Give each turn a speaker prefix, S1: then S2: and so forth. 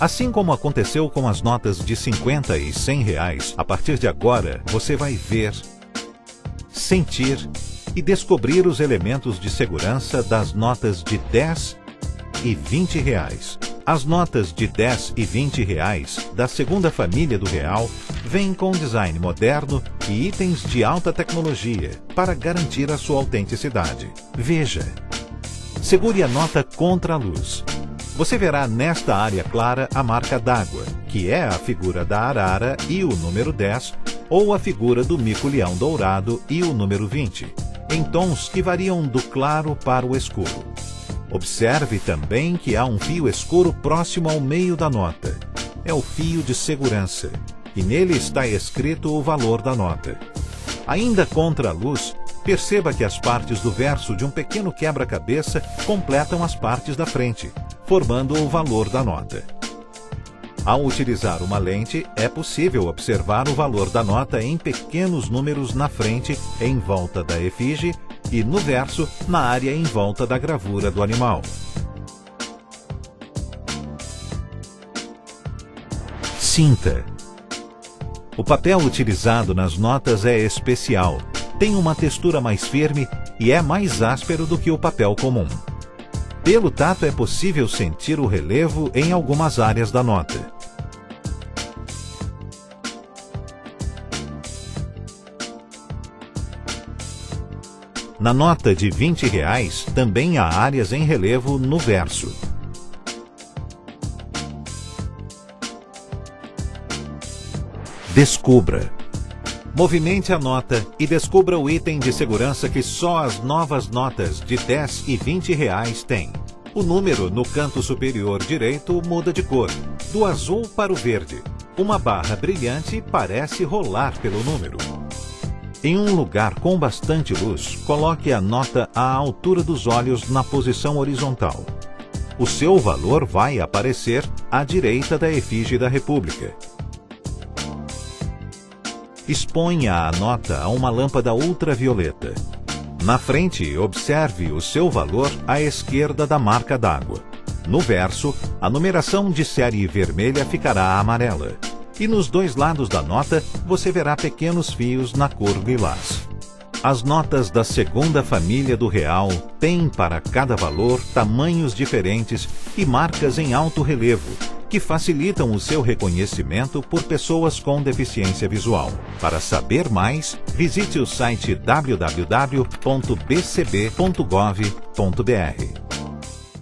S1: Assim como aconteceu com as notas de 50 e 100 reais, a partir de agora você vai ver, sentir e descobrir os elementos de segurança das notas de 10 e 20 reais. As notas de 10 e 20 reais da segunda família do real vêm com design moderno e itens de alta tecnologia para garantir a sua autenticidade. Veja. Segure a nota contra a luz. Você verá nesta área clara a marca d'água, que é a figura da arara e o número 10, ou a figura do mico-leão dourado e o número 20, em tons que variam do claro para o escuro. Observe também que há um fio escuro próximo ao meio da nota. É o fio de segurança, e nele está escrito o valor da nota. Ainda contra a luz, perceba que as partes do verso de um pequeno quebra-cabeça completam as partes da frente, formando o valor da nota. Ao utilizar uma lente, é possível observar o valor da nota em pequenos números na frente, em volta da efígie, e no verso, na área em volta da gravura do animal. Cinta. O papel utilizado nas notas é especial, tem uma textura mais firme e é mais áspero do que o papel comum. Pelo tato é possível sentir o relevo em algumas áreas da nota. Na nota de 20 reais também há áreas em relevo no verso. Descubra. Movimente a nota e descubra o item de segurança que só as novas notas de 10 e 20 reais têm. O número no canto superior direito muda de cor, do azul para o verde. Uma barra brilhante parece rolar pelo número. Em um lugar com bastante luz, coloque a nota à altura dos olhos na posição horizontal. O seu valor vai aparecer à direita da efígie da República. Exponha a nota a uma lâmpada ultravioleta. Na frente, observe o seu valor à esquerda da marca d'água. No verso, a numeração de série vermelha ficará amarela e nos dois lados da nota você verá pequenos fios na cor lilás. As notas da segunda família do real têm para cada valor tamanhos diferentes e marcas em alto relevo, que facilitam o seu reconhecimento por pessoas com deficiência visual. Para saber mais, visite o site www.bcb.gov.br.